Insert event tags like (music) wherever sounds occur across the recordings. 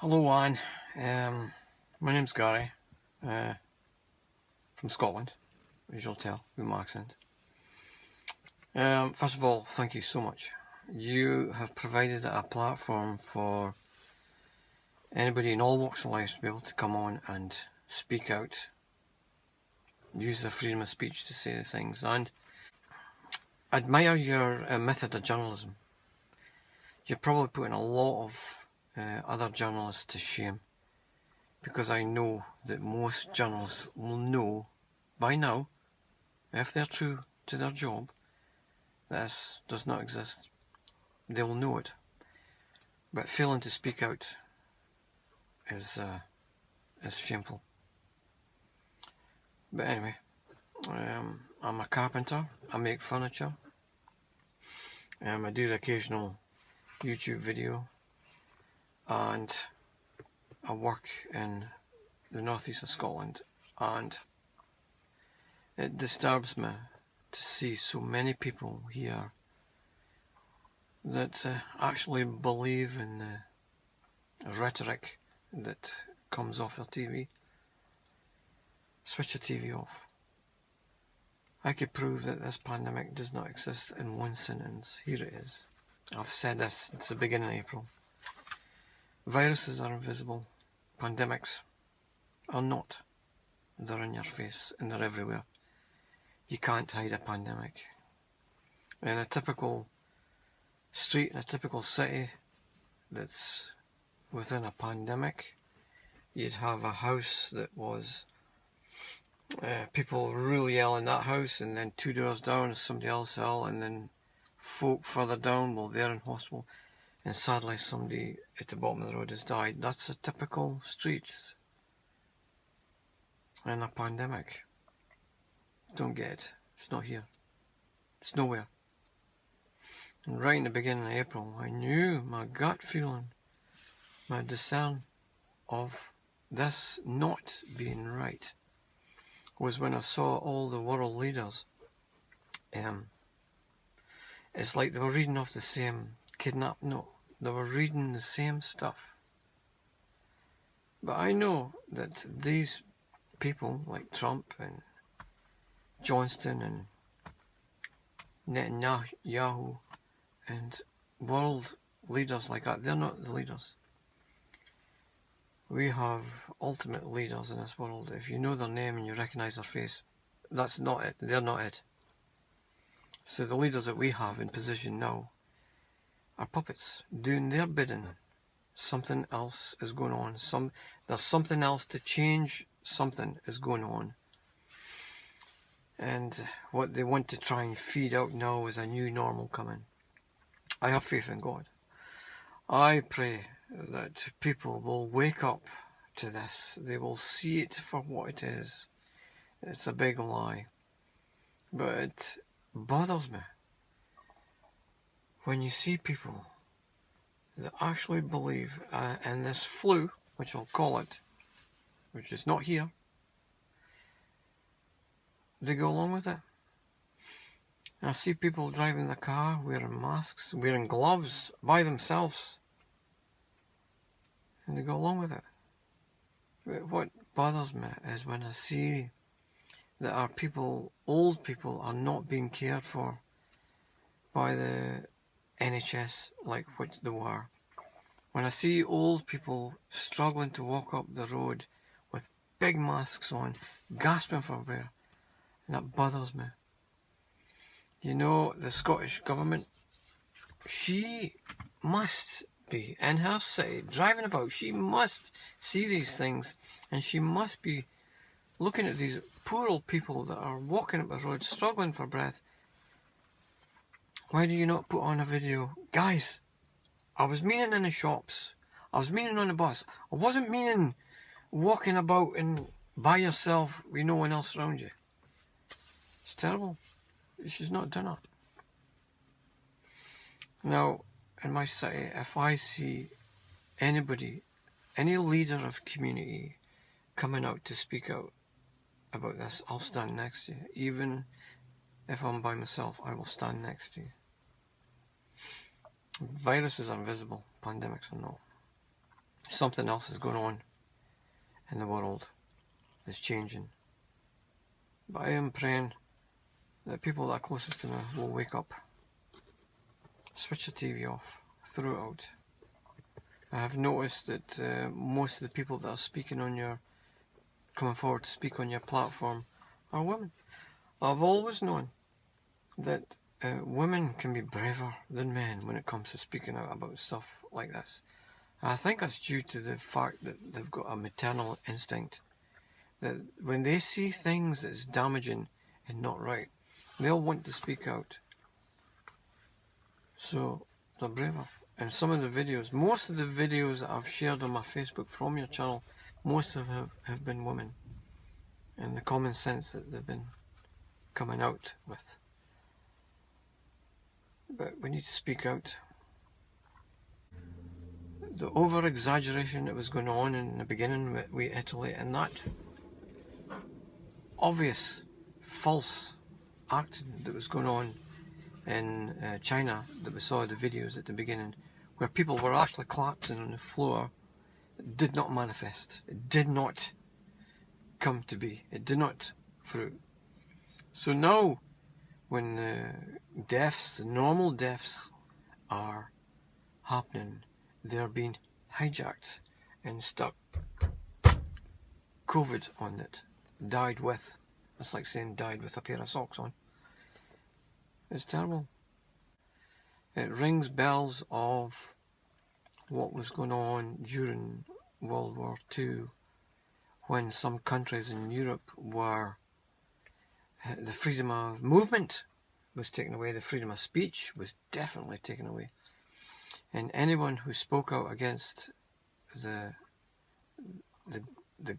Hello Anne, um, my name's Gary, uh, from Scotland, as you'll tell with my accent. Um, first of all, thank you so much. You have provided a platform for anybody in all walks of life to be able to come on and speak out, use their freedom of speech to say the things, and admire your uh, method of journalism. You're probably putting a lot of uh, other journalists to shame because I know that most journalists will know by now, if they're true to their job, this does not exist. They will know it. But failing to speak out is, uh, is shameful. But anyway, um, I'm a carpenter, I make furniture, um, I do the occasional YouTube video and I work in the northeast of Scotland and it disturbs me to see so many people here that uh, actually believe in the rhetoric that comes off their TV. Switch the TV off. I could prove that this pandemic does not exist in one sentence. Here it is. I've said this since the beginning of April. Viruses are invisible. Pandemics are not. They're in your face and they're everywhere. You can't hide a pandemic. In a typical street, in a typical city that's within a pandemic, you'd have a house that was uh, people really ill in that house and then two doors down is somebody else ill and then folk further down, well they're in hospital and sadly somebody at the bottom of the road has died. That's a typical street in a pandemic. Don't get it. It's not here. It's nowhere. And right in the beginning of April, I knew my gut feeling, my discern of this not being right was when I saw all the world leaders. Um, it's like they were reading off the same kidnap. No, they were reading the same stuff. But I know that these people like Trump and Johnston and Netanyahu and world leaders like that, they're not the leaders. We have ultimate leaders in this world. If you know their name and you recognise their face, that's not it. They're not it. So the leaders that we have in position now are puppets doing their bidding. Something else is going on. Some there's something else to change. Something is going on. And what they want to try and feed out now is a new normal coming. I have faith in God. I pray that people will wake up to this. They will see it for what it is. It's a big lie. But it bothers me when you see people that actually believe uh, in this flu, which I'll call it, which is not here, they go along with it. And I see people driving the car wearing masks, wearing gloves by themselves, and they go along with it. What bothers me is when I see that our people, old people, are not being cared for by the NHS like what they were. When I see old people struggling to walk up the road with big masks on, gasping for breath, and that bothers me. You know, the Scottish government, she must be in her city, driving about, she must see these things, and she must be looking at these poor old people that are walking up the road, struggling for breath, why do you not put on a video? Guys, I was meaning in the shops. I was meaning on the bus. I wasn't meaning walking about and by yourself with no one else around you. It's terrible. She's not done it. Now, in my city, if I see anybody, any leader of community coming out to speak out about this, I'll stand next to you. Even if I'm by myself, I will stand next to you. Viruses are invisible, pandemics are not. something else is going on in the world. is changing. But I am praying that people that are closest to me will wake up. Switch the TV off. Throw it out. I have noticed that uh, most of the people that are speaking on your, coming forward to speak on your platform are women. I've always known that uh, women can be braver than men when it comes to speaking out about stuff like this. I think that's due to the fact that they've got a maternal instinct. That when they see things that's damaging and not right, they'll want to speak out. So they're braver. And some of the videos, most of the videos that I've shared on my Facebook from your channel, most of them have, have been women. And the common sense that they've been coming out with. But we need to speak out. The over exaggeration that was going on in the beginning with, with Italy and that obvious false acting that was going on in uh, China that we saw the videos at the beginning where people were actually collapsing on the floor did not manifest. It did not come to be. It did not fruit. So now when deaths, normal deaths are happening, they're being hijacked and stuck COVID on it, died with. That's like saying died with a pair of socks on. It's terrible. It rings bells of what was going on during World War II when some countries in Europe were the freedom of movement was taken away, the freedom of speech was definitely taken away. And anyone who spoke out against the, the, the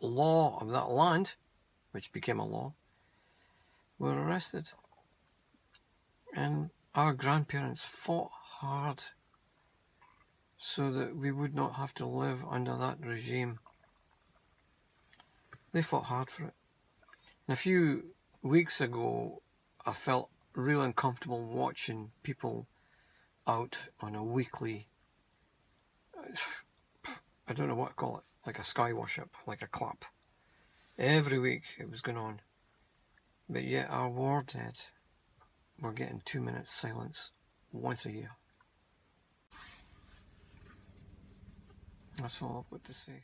law of that land, which became a law, were arrested. And our grandparents fought hard so that we would not have to live under that regime. They fought hard for it. A few weeks ago, I felt real uncomfortable watching people out on a weekly, (sighs) I don't know what to call it, like a sky worship, like a clap. Every week it was going on. But yet our war dead were getting two minutes silence once a year. That's all I've got to say.